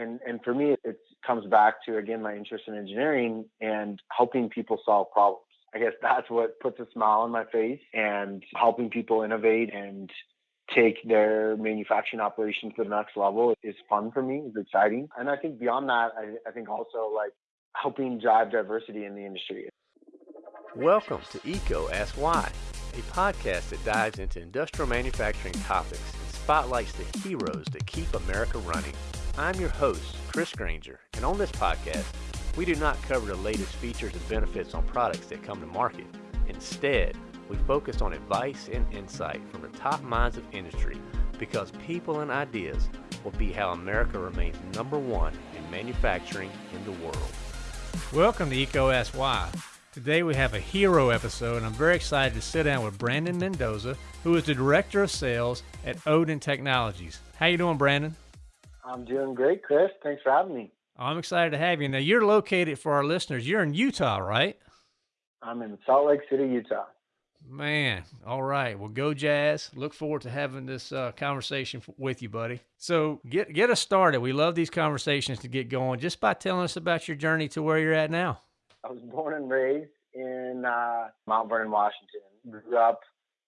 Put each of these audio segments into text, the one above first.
And and for me, it comes back to again my interest in engineering and helping people solve problems. I guess that's what puts a smile on my face and helping people innovate and take their manufacturing operations to the next level is fun for me. It's exciting. And I think beyond that, I, I think also like helping drive diversity in the industry. Welcome to EECO Ask Why, a podcast that dives into industrial manufacturing topics and spotlights the heroes that keep America running. I'm your host, Chris Grainger, and on this podcast, we do not cover the latest features and benefits on products that come to market. Instead, we focus on advice and insight from the top minds of industry because people and ideas will be how America remains number one in manufacturing in the world. Welcome to Why. Today we have a hero episode, and I'm very excited to sit down with Brandon Mendoza, who is the Director of Sales at Oden Technologies. How you doing, Brandon? I'm doing great, Chris. Thanks for having me. I'm excited to have you. Now, you're located for our listeners. You're in Utah, right? I'm in Salt Lake City, Utah. Man, all right. Well, go Jazz. Look forward to having this uh, conversation with you, buddy. So, get get us started. We love these conversations to get going. Just by telling us about your journey to where you're at now. I was born and raised in uh, Mount Vernon, Washington. Grew up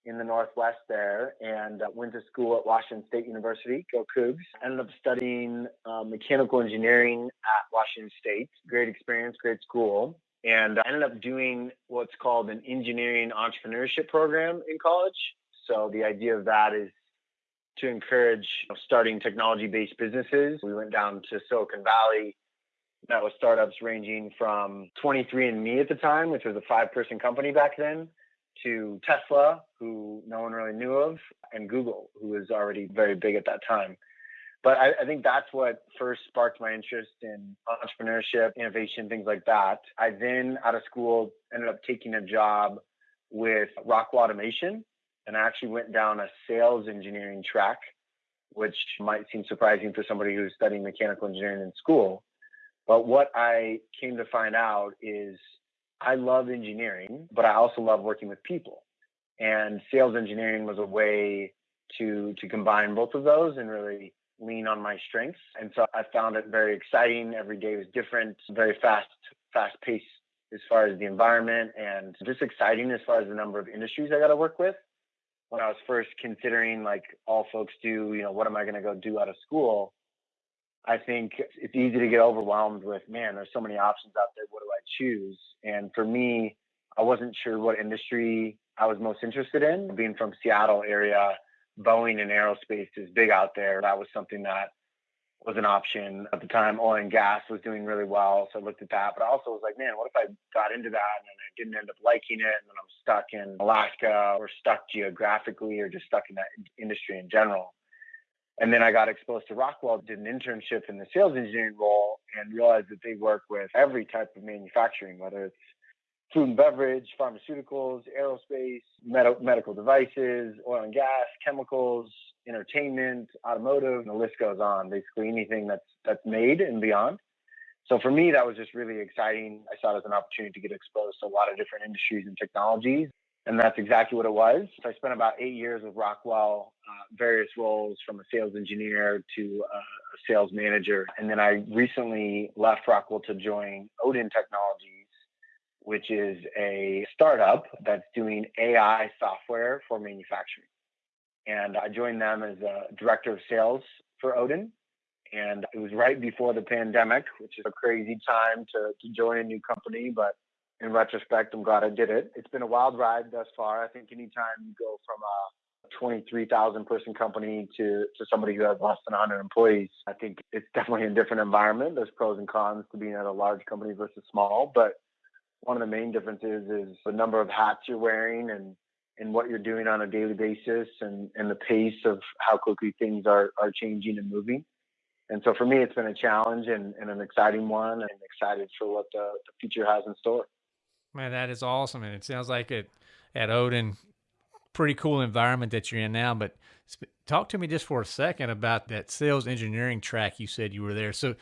in the Northwest there and uh, went to school at Washington State University, go Cougs. Ended up studying uh, mechanical engineering at Washington State. Great experience, great school. And I ended up doing what's called an engineering entrepreneurship program in college. So the idea of that is to encourage you know, starting technology based businesses. We went down to Silicon Valley, met with startups ranging from 23andMe at the time, which was a five person company back then, to Tesla, who no one really knew of, and Google, who was already very big at that time. But I, I, think that's what first sparked my interest in entrepreneurship, innovation, things like that. I then, out of school, ended up taking a job with Rockwell Automation, and I actually went down a sales engineering track, which might seem surprising for somebody who's studying mechanical engineering in school. But what I came to find out is I love engineering, but I also love working with people. And sales engineering was a way to to combine both of those and really lean on my strengths. And so I found it very exciting. Every day was different, very fast, fast paced as far as the environment and just exciting as far as the number of industries I got to work with. When I was first considering, like all folks do, you know, what am I going to go do out of school? I think it's easy to get overwhelmed with, man, there's so many options out there. What do I choose? And for me, I wasn't sure what industry I was most interested in. Being from Seattle area, Boeing and aerospace is big out there. That was something that was an option at the time. Oil and gas was doing really well, so I looked at that. But I also was like, man, what if I got into that and I didn't end up liking it, and then I'm stuck in Alaska or stuck geographically or just stuck in that industry in general. And then I got exposed to Rockwell, did an internship in the sales engineering role, and realized that they work with every type of manufacturing, whether it's food and beverage, pharmaceuticals, aerospace, med- medical devices, oil and gas, chemicals, entertainment, automotive, and the list goes on. Basically, anything that's that's made and beyond. So for me, that was just really exciting. I saw it as an opportunity to get exposed to a lot of different industries and technologies. And that's exactly what it was. So I spent about eight years with Rockwell, uh, various roles from a sales engineer to uh, a sales manager. And then I recently left Rockwell to join Oden Technologies, which is a startup that's doing AI software for manufacturing. And I joined them as a director of sales for Oden. And it was right before the pandemic, which is a crazy time to, to join a new company, but in retrospect, I'm glad I did it. It's been a wild ride thus far. I think anytime you go from a 23,000 person company to, to somebody who has less than 100 employees, I think it's definitely a different environment. There's pros and cons to being at a large company versus small, but one of the main differences is the number of hats you're wearing and and what you're doing on a daily basis and, and the pace of how quickly things are, are changing and moving. And so for me, it's been a challenge and, and an exciting one and excited for what the, the future has in store. Man, that is awesome, and it sounds like it at Oden, pretty cool environment that you're in now. But talk to me just for a second about that sales engineering track you said you were there. So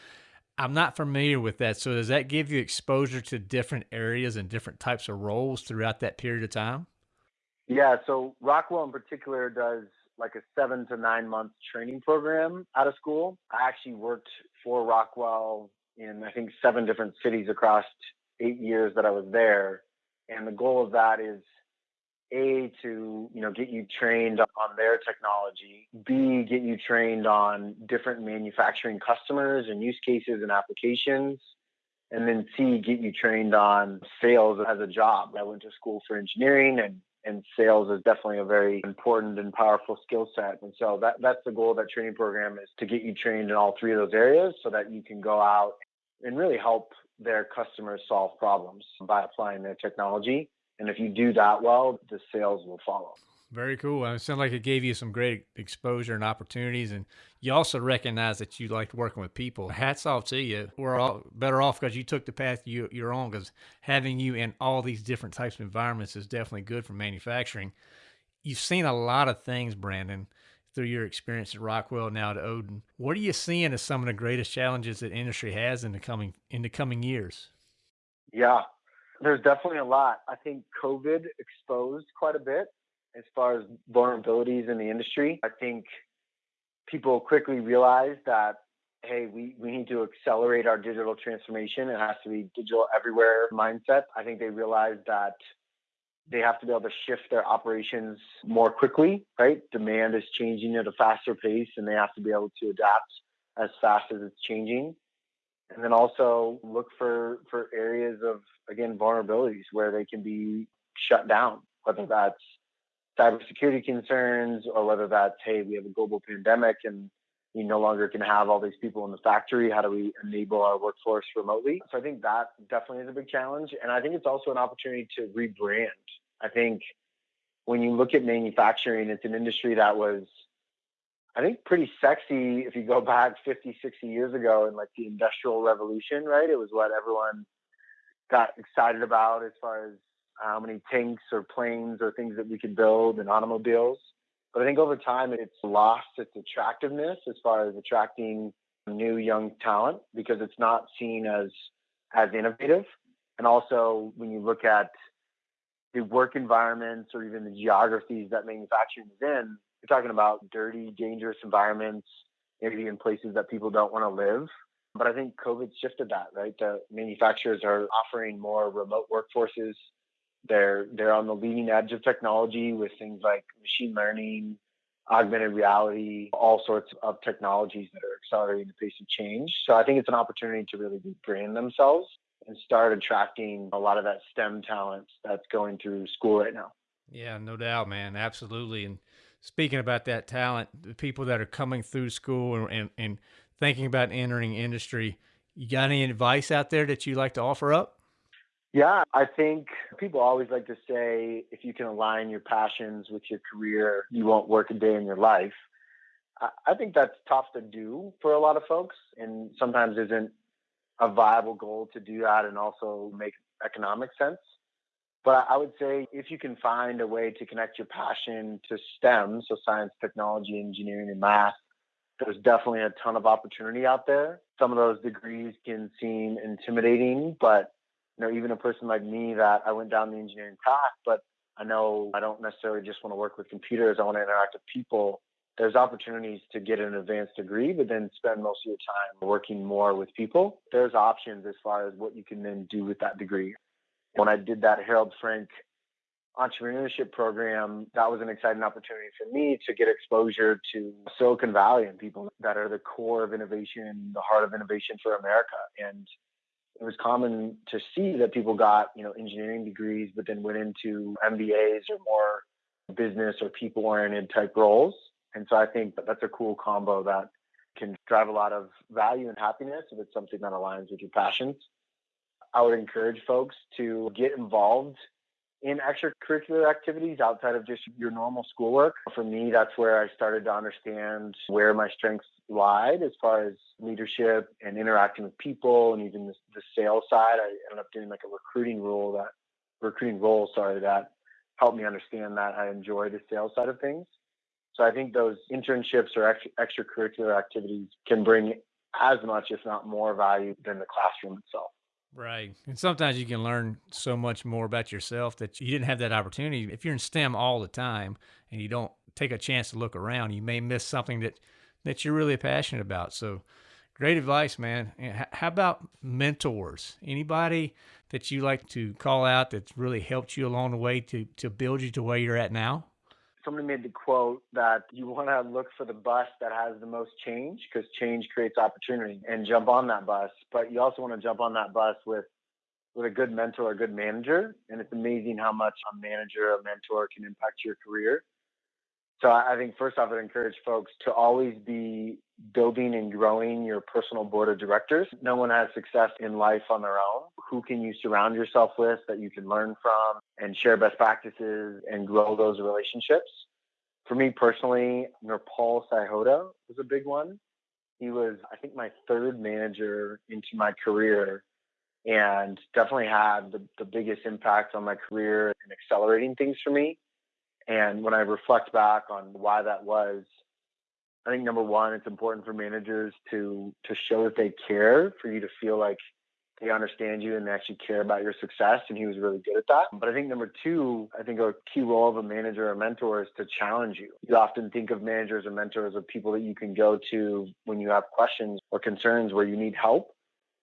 I'm not familiar with that. So does that give you exposure to different areas and different types of roles throughout that period of time? Yeah. So Rockwell in particular does like a seven to nine month training program out of school. I actually worked for Rockwell in, I think, seven different cities across eight years that I was there. And the goal of that is a to you know get you trained on their technology b get you trained on different manufacturing customers and use cases and applications and then c get you trained on sales as a job i went to school for engineering and and sales is definitely a very important and powerful skill set and so that that's the goal of that training program is to get you trained in all three of those areas so that you can go out and really help their customers solve problems by applying their technology and if you do that well, the sales will follow. Very cool. It sounds like it gave you some great exposure and opportunities, and you also recognize that you liked working with people. Hats off to you. We're all better off because you took the path you, you're on. Because having you in all these different types of environments is definitely good for manufacturing. You've seen a lot of things, Brandon, through your experience at Rockwell now to Oden. What are you seeing as some of the greatest challenges that industry has in the coming in the coming years? Yeah, there's definitely a lot. I think COVID exposed quite a bit as far as vulnerabilities in the industry. I think people quickly realized that hey, we, we need to accelerate our digital transformation. It has to be digital everywhere mindset. I think they realized that they have to be able to shift their operations more quickly, right? Demand is changing at a faster pace and they have to be able to adapt as fast as it's changing and then also look for for areas of again vulnerabilities where they can be shut down whether that's cybersecurity concerns or whether that's hey we have a global pandemic and we no longer can have all these people in the factory how do we enable our workforce remotely so i think that definitely is a big challenge and i think it's also an opportunity to rebrand i think when you look at manufacturing it's an industry that was I think pretty sexy if you go back 50, 60 years ago in like the industrial revolution, right? It was what everyone got excited about as far as how many tanks or planes or things that we could build and automobiles. But I think over time it's lost its attractiveness as far as attracting new young talent because it's not seen as as innovative. And also when you look at the work environments or even the geographies that manufacturing is in, you're talking about dirty, dangerous environments, maybe in places that people don't want to live. But I think COVID shifted that, right? The manufacturers are offering more remote workforces. They're they're on the leading edge of technology with things like machine learning, augmented reality, all sorts of technologies that are accelerating the pace of change. So I think it's an opportunity to really rebrand themselves and start attracting a lot of that STEM talent that's going through school right now. Yeah, no doubt, man. Absolutely. And speaking about that talent, the people that are coming through school and, and, and thinking about entering industry, you got any advice out there that you like to offer up? Yeah, I think people always like to say if you can align your passions with your career, you won't work a day in your life. I think that's tough to do for a lot of folks and sometimes isn't a viable goal to do that and also make economic sense. But I would say if you can find a way to connect your passion to STEM, so science, technology, engineering, and math, there's definitely a ton of opportunity out there. Some of those degrees can seem intimidating, but you know, even a person like me that I went down the engineering path, but I know I don't necessarily just want to work with computers. I want to interact with people. There's opportunities to get an advanced degree, but then spend most of your time working more with people. There's options as far as what you can then do with that degree. When I did that Harold Frank entrepreneurship program, that was an exciting opportunity for me to get exposure to Silicon Valley and people that are the core of innovation, the heart of innovation for America. And it was common to see that people got, you know, engineering degrees, but then went into MBAs or more business or people oriented type roles. And so I think that that's a cool combo that can drive a lot of value and happiness if it's something that aligns with your passions. I would encourage folks to get involved in extracurricular activities outside of just your normal schoolwork. For me, that's where I started to understand where my strengths lied as far as leadership and interacting with people and even the, the sales side. I ended up doing like a recruiting role that recruiting role, sorry, that helped me understand that I enjoy the sales side of things. So I think those internships or extra, extracurricular activities can bring as much, if not more, value than the classroom itself. Right. And sometimes you can learn so much more about yourself that you didn't have that opportunity. If you're in STEM all the time and you don't take a chance to look around, you may miss something that that you're really passionate about. So, great advice, man. How about mentors? Anybody that you like to call out that's really helped you along the way to to build you to where you're at now? Somebody made the quote that you want to look for the bus that has the most change because change creates opportunity and jump on that bus. But you also want to jump on that bus with with a good mentor, a good manager. And it's amazing how much a manager, a mentor can impact your career. So I think first off, I'd encourage folks to always be building and growing your personal board of directors. No one has success in life on their own. Who can you surround yourself with that you can learn from and share best practices and grow those relationships? For me personally, Nirpal Saihoda was a big one. He was, I think, my third manager into my career and definitely had the, the biggest impact on my career and accelerating things for me. And when I reflect back on why that was, I think number one, it's important for managers to to show that they care, for you to feel like they understand you and they actually care about your success. And he was really good at that. But I think number two, I think a key role of a manager or mentor is to challenge you. You often think of managers or mentors as people that you can go to when you have questions or concerns where you need help.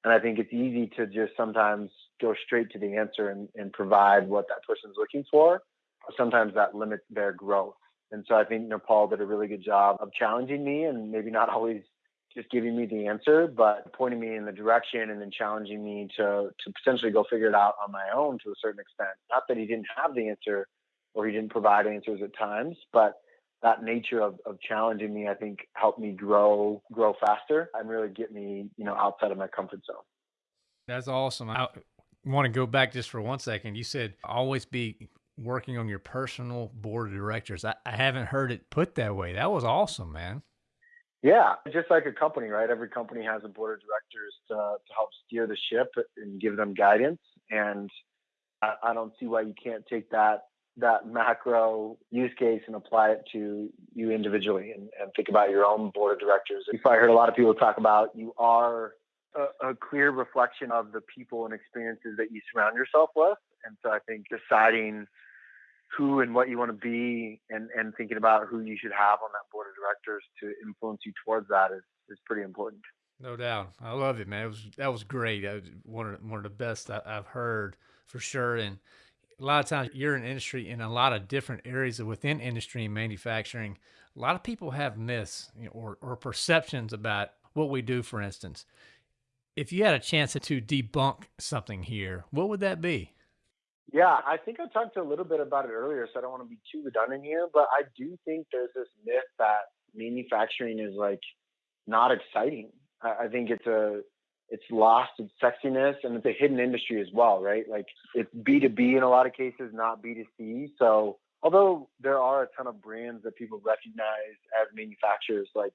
And I think it's easy to just sometimes go straight to the answer and, and provide what that person's looking for. Sometimes that limits their growth. And so I think Nirpal did a really good job of challenging me and maybe not always just giving me the answer, but pointing me in the direction and then challenging me to to potentially go figure it out on my own to a certain extent. Not that he didn't have the answer or he didn't provide answers at times, but that nature of, of challenging me, I think, helped me grow grow faster and really get me, you know, outside of my comfort zone. That's awesome. I want to go back just for one second. You said always be working on your personal board of directors. I, I haven't heard it put that way. That was awesome, man. Yeah, just like a company, right? Every company has a board of directors to, to help steer the ship and give them guidance. And I, I don't see why you can't take that that macro use case and apply it to you individually and, and think about your own board of directors. You probably heard a lot of people talk about you are a, a, clear reflection of the people and experiences that you surround yourself with. And so I think deciding who and what you want to be and, and thinking about who you should have on that board of directors to influence you towards that is, is pretty important. No doubt. I love it, man. It was, that was great. That was one of, one of the best I, I've heard for sure. And a lot of times you're in industry in a lot of different areas within industry and manufacturing. A lot of people have myths you know, or, or perceptions about what we do, for instance. If you had a chance to debunk something here, what would that be? Yeah, I think I talked a little bit about it earlier, so I don't want to be too redundant here, but I do think there's this myth that manufacturing is like not exciting. I, think it's a it's lost its sexiness and it's a hidden industry as well, right? Like it's B2B in a lot of cases, not B2C. So although there are a ton of brands that people recognize as manufacturers like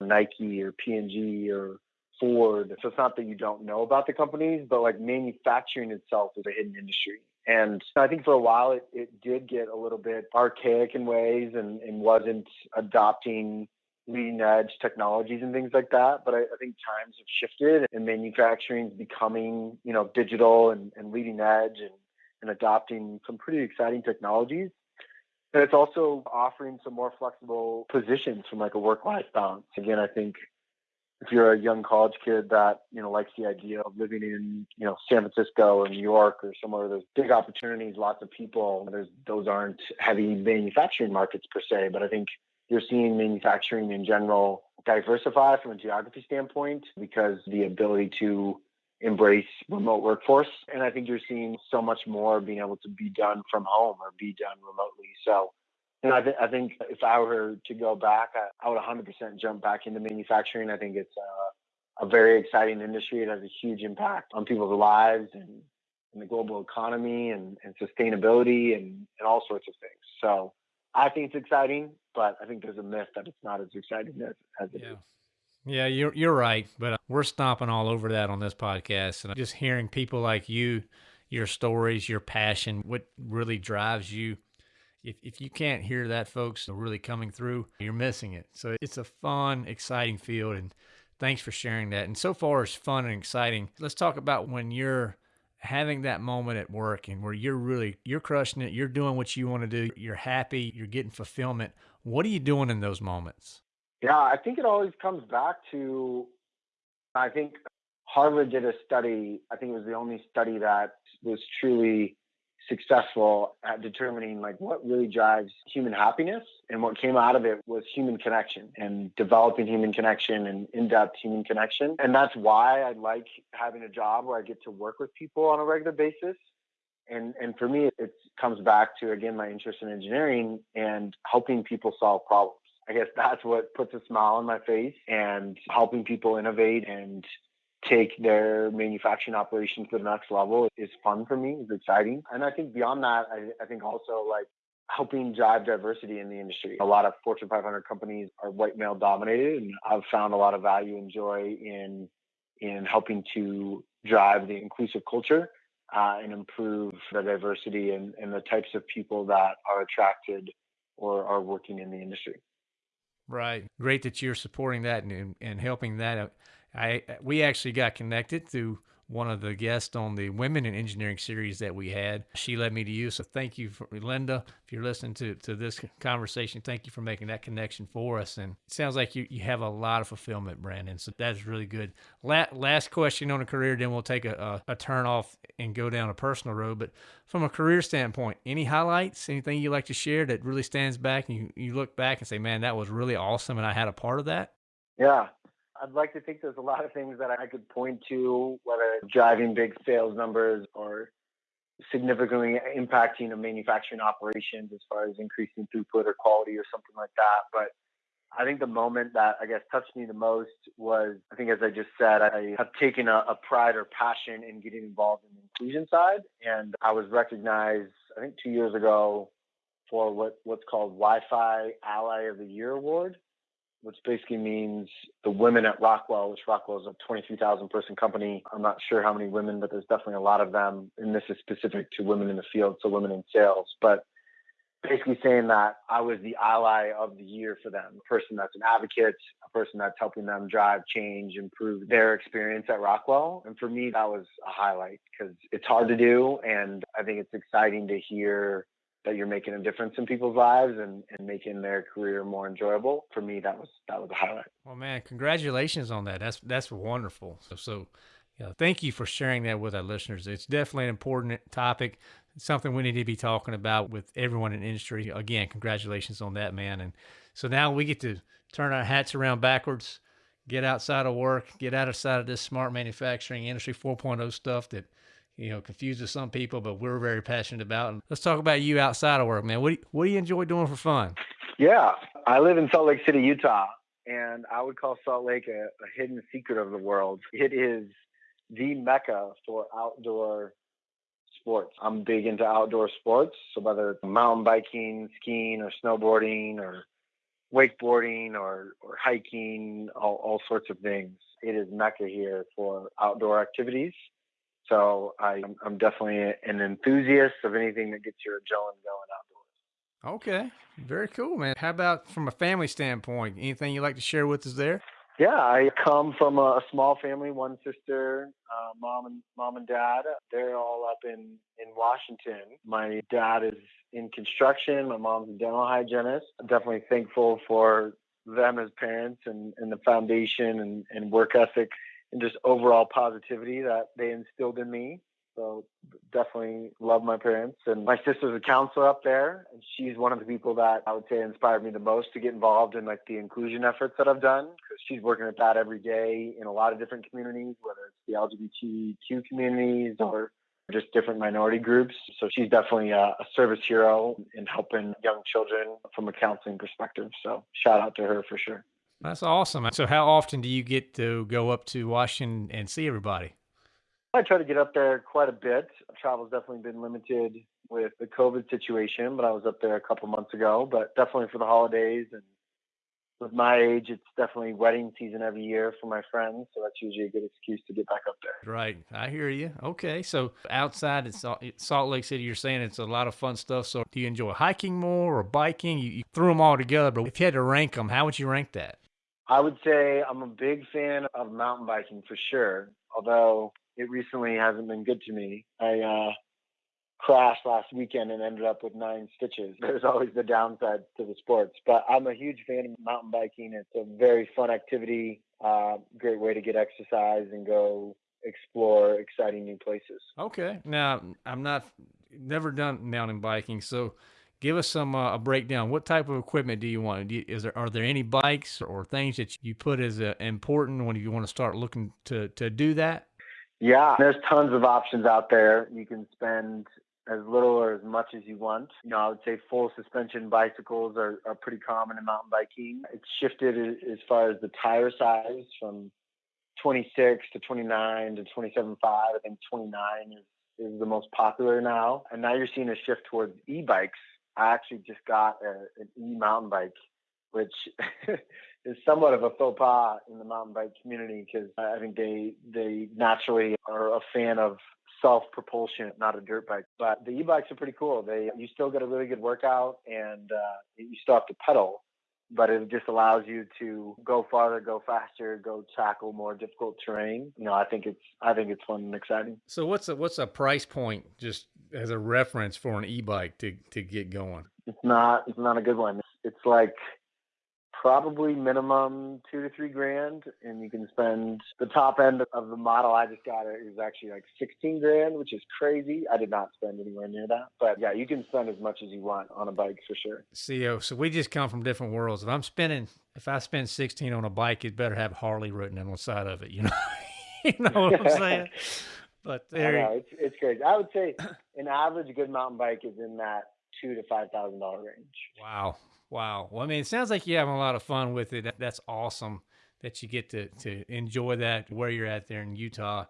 Nike or P&G or Ford. So it's not that you don't know about the companies, but like manufacturing itself is a hidden industry. And I think for a while it, it did get a little bit archaic in ways and, and wasn't adopting leading edge technologies and things like that. But I, I think times have shifted and manufacturing is becoming, you know, digital and, and leading edge and, and adopting some pretty exciting technologies. And it's also offering some more flexible positions from like a work life balance. Again, I think if you're a young college kid that you know likes the idea of living in you know San Francisco or New York or somewhere there's big opportunities, lots of people. There's those aren't heavy manufacturing markets per se, but I think you're seeing manufacturing in general diversify from a geography standpoint because the ability to embrace remote workforce. And I think you're seeing so much more being able to be done from home or be done remotely. So, and I, th- I think if I were to go back, I, I would 100% jump back into manufacturing. I think it's a, a very exciting industry. It has a huge impact on people's lives and, and the global economy and, and sustainability and, and all sorts of things. So I think it's exciting but I think there's a myth that it's not as exciting as, as it yeah. is. Yeah, you're you're right, but uh, we're stomping all over that on this podcast, and just hearing people like you, your stories, your passion, what really drives you. If if you can't hear that, folks, really coming through, you're missing it. So it's a fun, exciting field, and thanks for sharing that. And so far, it's fun and exciting. Let's talk about when you're having that moment at work and where you're really you're crushing it, you're doing what you want to do, you're happy, you're getting fulfillment. What are you doing in those moments? Yeah, I think it always comes back to I think Harvard did a study, I think it was the only study that was truly successful at determining like what really drives human happiness and what came out of it was human connection and developing human connection and in-depth human connection. And that's why i like having a job where i get to work with people on a regular basis. And and for me it comes back to again my interest in engineering and helping people solve problems. I guess that's what puts a smile on my face and helping people innovate and take their manufacturing operations to the next level is fun for me. It's exciting. And I think beyond that, I, I think also like helping drive diversity in the industry. A lot of Fortune 500 companies are white male dominated, and I've found a lot of value and joy in in helping to drive the inclusive culture uh, and improve the diversity and, and the types of people that are attracted or are working in the industry. Right. Great that you're supporting that and, and helping that. I we actually got connected through one of the guests on the Women in Engineering series that we had. She led me to you. So thank you, for, Linda. If you're listening to, to this conversation, thank you for making that connection for us. And it sounds like you, you have a lot of fulfillment, Brandon. So that's really good. La- last question on a career, then we'll take a, a, a turn off and go down a personal road. But from a career standpoint, any highlights, anything you like to share that really stands back and you, you look back and say, man, that was really awesome and I had a part of that? Yeah, I'd like to think there's a lot of things that I could point to, whether driving big sales numbers or significantly impacting a manufacturing operations as far as increasing throughput or quality or something like that. But I think the moment that I guess touched me the most was, I think, as I just said, I have taken a, a pride or passion in getting involved in the inclusion side. And I was recognized, I think, two years ago for what, what's called Wi Fi Ally of the Year Award which basically means the women at Rockwell, which Rockwell is a 23,000 person company. I'm not sure how many women, but there's definitely a lot of them. And this is specific to women in the field, so women in sales. But basically saying that I was the ally of the year for them, a person that's an advocate, a person that's helping them drive change, improve their experience at Rockwell. And for me, that was a highlight because it's hard to do. And I think it's exciting to hear that you're making a difference in people's lives and, and making their career more enjoyable. For me, that was that was a highlight. Well, man, congratulations on that. That's that's wonderful. So, so yeah, thank you for sharing that with our listeners. It's definitely an important topic. Something we need to be talking about with everyone in industry. Again, congratulations on that, man. And so now we get to turn our hats around backwards, get outside of work, get outside of this smart manufacturing industry 4.0 stuff that you know, confuses some people, but we're very passionate about. And let's talk about you outside of work, man. What do you, what do you enjoy doing for fun? Yeah, I live in Salt Lake City, Utah, and I would call Salt Lake a, a hidden secret of the world. It is the mecca for outdoor sports. I'm big into outdoor sports, so whether it's mountain biking, skiing, or snowboarding, or wakeboarding, or or hiking, all, all sorts of things. It is mecca here for outdoor activities. So I, I'm definitely an enthusiast of anything that gets your adrenaline going outdoors. Okay, very cool, man. How about from a family standpoint? Anything you'd like to share with us there? Yeah, I come from a small family, one sister, uh, mom and mom and dad. They're all up in in Washington. My dad is in construction. My mom's a dental hygienist. I'm definitely thankful for them as parents and, and the foundation and, and work ethic and just overall positivity that they instilled in me. So definitely love my parents. And my sister's a counselor up there, and she's one of the people that I would say inspired me the most to get involved in like the inclusion efforts that I've done because she's working at that every day in a lot of different communities, whether it's the LGBTQ communities or just different minority groups. So she's definitely a, a service hero in helping young children from a counseling perspective. So shout out to her for sure. That's awesome. So, how often do you get to go up to Washington and see everybody? I try to get up there quite a bit. Travel's definitely been limited with the COVID situation, but I was up there a couple months ago. But definitely for the holidays and with my age, it's definitely wedding season every year for my friends. So that's usually a good excuse to get back up there. Right. I hear you. Okay. So outside it's Salt Lake City, you're saying it's a lot of fun stuff. So do you enjoy hiking more or biking? You, you threw them all together, but if you had to rank them, how would you rank that? I would say I'm a big fan of mountain biking for sure. Although it recently hasn't been good to me. I uh, crashed last weekend and ended up with nine stitches. There's always the downside to the sports, but I'm a huge fan of mountain biking. It's a very fun activity, uh, great way to get exercise and go explore exciting new places. Okay. Now, I'm not never done mountain biking, so give us some uh, a breakdown. What type of equipment do you want? Do you, is there are there any bikes or things that you put as uh, important when you want to start looking to to do that? Yeah, there's tons of options out there. You can spend as little or as much as you want. You know, I would say full suspension bicycles are, are pretty common in mountain biking. It's shifted as far as the tire size from 26 to 29 to 27.5. I think 29 is, is the most popular now. And now you're seeing a shift towards e-bikes. I actually just got a, an e-mountain bike, which is somewhat of a faux pas in the mountain bike community because I think they they naturally are a fan of self propulsion, not a dirt bike. But the e-bikes are pretty cool. They you still get a really good workout and uh, you still have to pedal, but it just allows you to go farther, go faster, go tackle more difficult terrain. You know, I think it's I think it's fun and exciting. So what's a what's a price point just as a reference for an e-bike to to get going? It's not it's not a good one. It's, like probably minimum two to three grand and you can spend the top end of the model i just got is actually like 16 grand which is crazy. I did not spend anywhere near that but yeah you can spend as much as you want on a bike for sure. Co so we just come from different worlds. If i'm spending if i spend 16 on a bike it better have harley written on the side of it you know? You know what i'm saying but there know, it's, it's crazy i would say an average good mountain bike is in that two to five thousand dollar range wow Wow. Well, I mean, it sounds like you're having a lot of fun with it. That's awesome that you get to, to enjoy that where you're at there in Utah.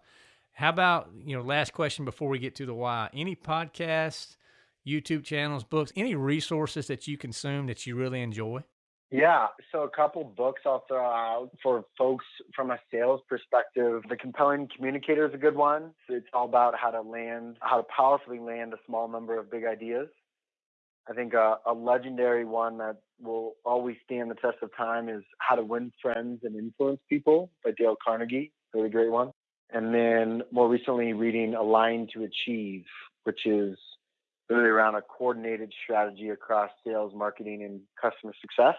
How about, you know, last question before we get to the why? Any podcasts, YouTube channels, books, any resources that you consume that you really enjoy? Yeah, so a couple books I'll throw out for folks from a sales perspective. The Compelling Communicator is a good one. It's all about how to land, how to powerfully land a small number of big ideas. I think a, a, legendary one that will always stand the test of time is How to Win Friends and Influence People by Dale Carnegie. Really great one. And then more recently, reading Align to Achieve, which is really around a coordinated strategy across sales, marketing, and customer success.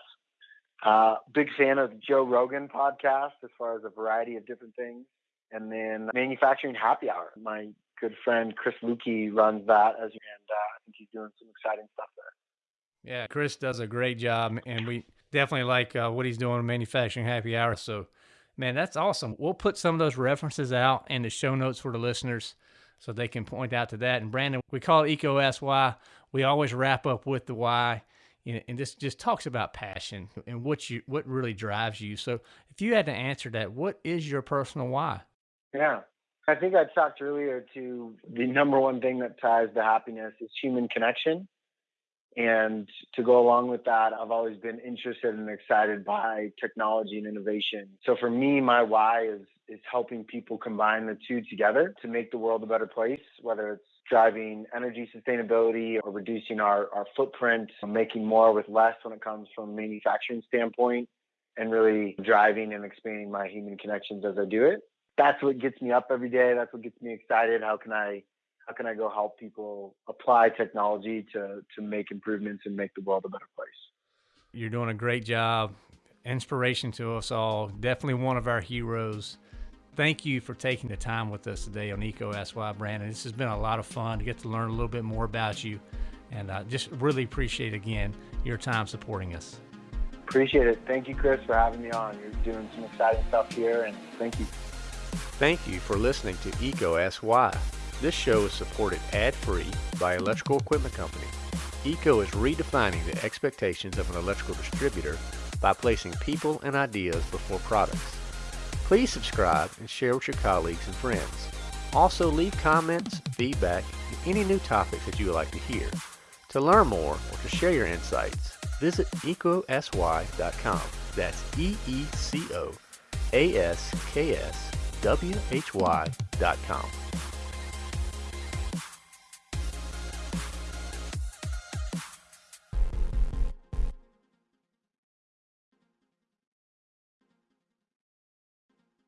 Uh, big fan of the Joe Rogan podcast as far as a variety of different things. And then Manufacturing Happy Hour. My good friend Chris Luecke runs that, as and uh, I think he's doing some exciting stuff there. Yeah, Chris does a great job, and we definitely like uh, what he's doing in Manufacturing Happy Hour. So, man, that's awesome. We'll put some of those references out in the show notes for the listeners so they can point out to that. And Brandon, we call it EECO Ask We always wrap up with the why. You know, and this just talks about passion and what you what really drives you. So, if you had to answer that, what is your personal why? Yeah, I think I talked earlier to the number one thing that ties to happiness is human connection. And to go along with that, I've always been interested and excited by technology and innovation. So for me, my why is is helping people combine the two together to make the world a better place, whether it's driving energy sustainability or reducing our, our footprint, making more with less when it comes from a manufacturing standpoint, and really driving and expanding my human connections as I do it that's what gets me up every day. That's what gets me excited. How can I how can I go help people apply technology to to make improvements and make the world a better place? You're doing a great job. Inspiration to us all. Definitely one of our heroes. Thank you for taking the time with us today on EECO Ask Why, Brandon. This has been a lot of fun to get to learn a little bit more about you. And I just really appreciate, again, your time supporting us. Appreciate it. Thank you, Chris, for having me on. You're doing some exciting stuff here, and thank you. Thank you for listening to EECO Ask Why. This show is supported ad-free by Electrical Equipment Company. EECO is redefining the expectations of an electrical distributor by placing people and ideas before products. Please subscribe and share with your colleagues and friends. Also leave comments, feedback, and any new topics that you would like to hear. To learn more or to share your insights, visit eecoaskwhy.com. That's E-E-C-O A-S-K-S why.com.